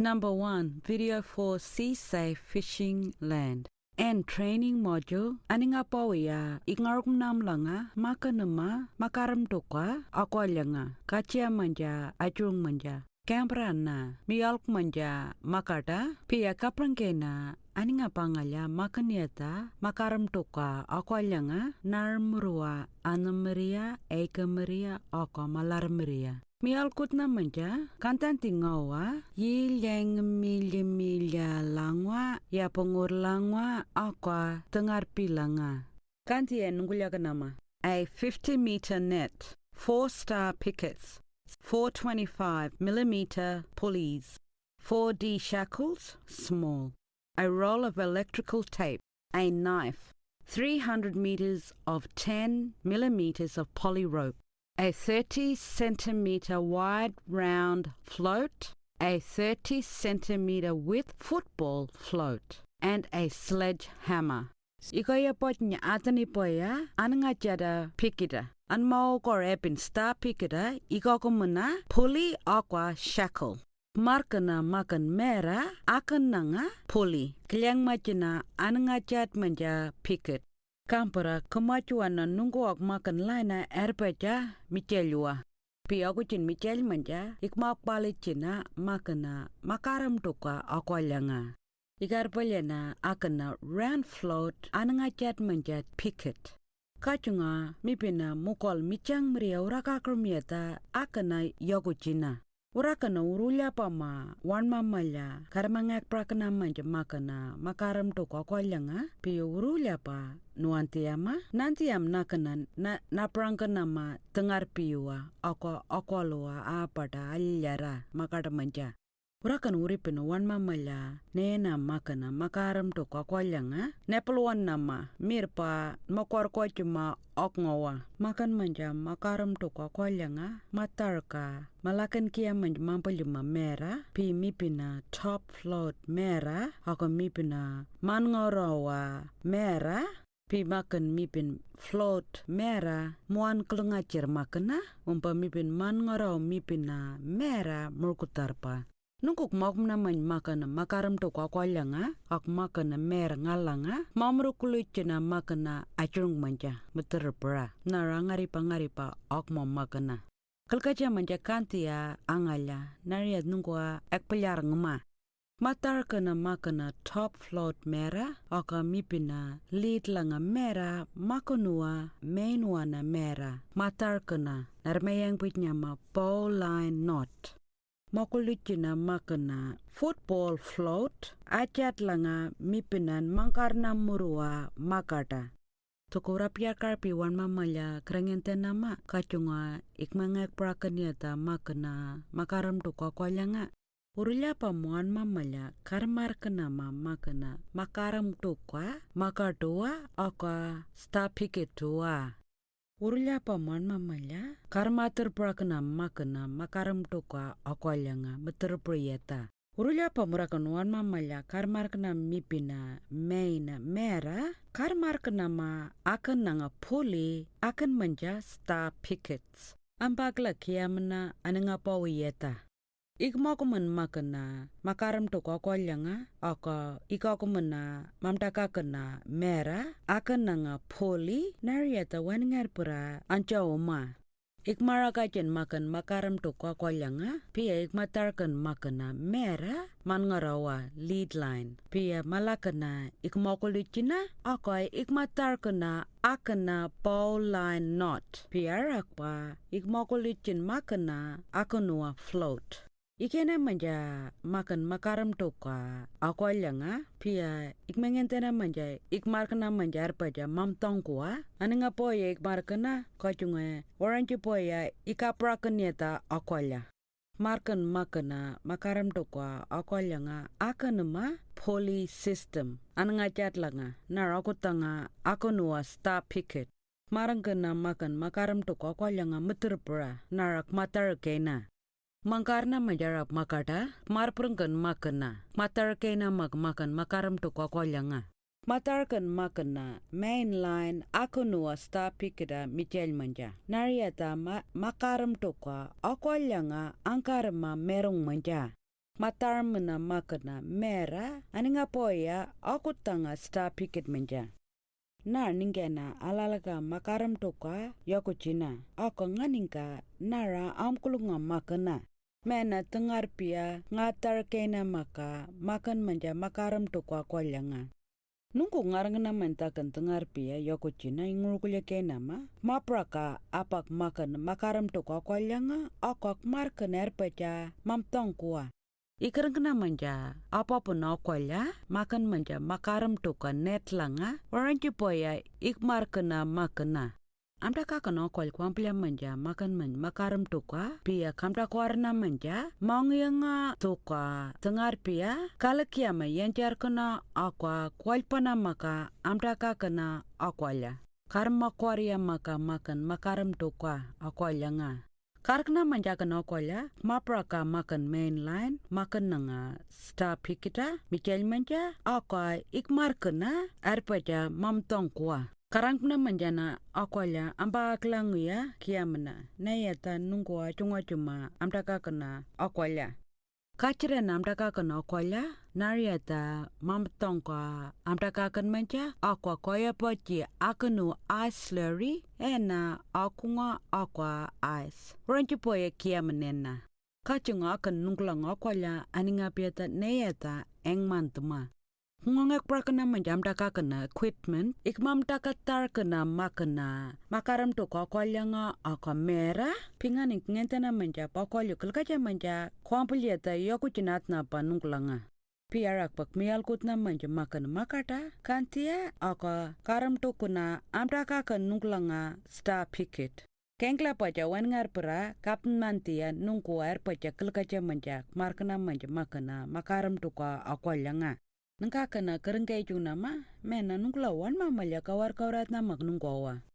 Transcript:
Number 1. Video for Sea Safe Fishing Land. And training module aninga pawia ingarum nam langa makanuma makaram tukwa akwalanga kachia manja ajung manja Cambrana mialk manja makata pia kaprangkena aninga pangalya makaniata makaram tukwa akwalanga narmurua anamaria ekamaria oko malarmaria Mialkut na manja, kantan tingawa, yilyang milya milya langwa, ya pengur langwa, akwa tengar pilanga. Kanti en ngulya nama. A 50 meter net, 4 star pickets, 425 millimeter pulleys, 4D shackles, small, a roll of electrical tape, a knife, 300 meters of 10 millimeters of poly rope, a 30 centimeter wide round float, a 30 centimeter width football float, and a sledgehammer. Ikoya potnya atani poya ananga jada pikita. An mau kor epin star pikita iko kumuna pulley aqua shackle. Markana makan mera akan nanga pulley. Kiliang machina ananga jat manja pikit. Kampara kemajuan na nunggu ak makan laina erpeja michelua. Pi aku cin michel manja ikmak balik cina makana makaram tuka akwalanga. Igar palyana akana round float ananga chat manjat picket. Kachunga mipina mukol michang mria uraka krumieta akana yogu cina. Urakana urulia pama wan mamaya karamangak prakana manja makana makaram to kwa pio urulia pa nuantiama nantiam nakana na naprangana ma tengar piwa ako akwalua apada alyara makada manja Urakan uripin wan mamala nena makana makaram to kwa kwalanga nepelwan nama mirpa makwar kwa cuma okngawa makan manja makaram to kwa kwalanga matarka malakan kia manja mampalima mera pi mipina top float mera ako mipina mangorawa mera pi makan mipin float mera muan kelengacir makana umpa mipin mangorau mipina mera murkutarpa Nungkuk mak na man makana makaram to kwa kwalanga ak makana mer ngalanga mamru kulit na makana acung manja meterpra na rangari pangari pa ak mo makana. Kalkaja manja kantia angala nariat nungkua ek pelar ngema Matar kana makana top float mera aka mipina lead langa mera makonua mainua na mera. Matar kana narmayang pitnyama bow line knot makulitina makana football float achat langa mipinan mangkarna murua makata. Tukura pia karpi wan mamaya krengente nama kacunga ikmangek prakaniata makana makaram tu kwakwalanga Urulia pamuan mamaya karmar kenama makana makaram tukwa makatua aka stapiketua Urlia paman mamanya karma terprakana makana makaram toka akwalanga meterpriyata. Urlia pamurakan wan mamanya karmar kena mipina main mera karmar kena ma akan nanga puli akan manja star pickets. Pawiyeta. Ikmakuman makana makaram to kwakwalanga aka ikakumana mamtaka kena mera akan nanga poli nariata waningar pura anca oma Ikmara kajen makan makaram to kwakwalanga pia ikmatarkan makana mera mangarawa lead line. Pia malakana ikmakulichina aka ikmatarkana akana bow line knot. Pia rakpa ikmakulichin makana akanua float Ikena manja makan makaram toka. Akwalanga pia ikmengentena manja ikmarkana manja arpaja mamtong kuwa aninga poya ikmarkana kachunga orange poya ikaprakanyeta akwalya markan makana makaram toka akwalanga akanuma poly system. Ananga chatlanga narakutanga akanua star picket. Marangkana makan makaram toka akwalanga muterpura narak matar kena Mangkarna majarap makata, marprengkan makana, matarkena mag makan makaram to kwakwalanga. Matarkan makana, main line ako nuwa sta pikida Michel manja. Nariata ma makaram to kwa akwalanga angkarma merong manja. matar mena makana mera aninga poya aku tanga sta nar ningena alalaga makaram toka yoko china ako nganinga nara amkulunga makana. Mena tengar pia ngatar kena maka makan manja makaram toka kwalyanga Nungku ngarangna mentakan tengar pia yoko china ingurkulya kena ma mapraka apak makan makaram toka kwalyanga akok markan erpecha mamtong kuwa Ikarangna manja. Apa pun okolya makan manja. Makaram toka net langa. Waranchi poya ikmar kena makana Amda kakan okol kwamplia manja. Makan man makaram toka pia kamda kwarna manja. Maungyanga toka tengar pia kalakiama yanjar kena akwa. Kwalpana maka amda kakana akwalya karma kwaria maka makan makaram toka akwalya nga Karkna manjakan okolya, mapraka makan mainline, makan nanga sta pikita, mikel manja, akwa ikmar kena, arpaja mamtong kuwa. Karangna manjana akolya amba aklanguya kiamna, nayata nungwa chunga chuma amtaka kena akolya. Kachira na amtaka kena akolya, nareta mamttoko amdakakunmenja okwa kwoyepoji akänu aisleri ena aku go okwa ais ronjipoye kiamün ena katjugo akän nuguläŋä okwolla ani ŋabyetä neyeta engmandäm̦a kgoŋek brakunamanj amdakakäna eqwipmen ik mamtaka tarkäna makna makarämtokokwalyäga oka mera pi ŋani kŋendenamenja bokwalyu kilkajamanja kwombilleta yokuji natnaba nugulä nga Piarak pak mialkut na manja makan makata, kantia aka karam to kuna amtaka kanunglanga star picket. Kengkla paja wan ngar pera kapten mantia nungku air paja kalkaja manja markana manja makana makaram to ka akolyanga. Nangka kana kerengkai juna ma, mena ma malya kawar kawrat na mag nungkawa.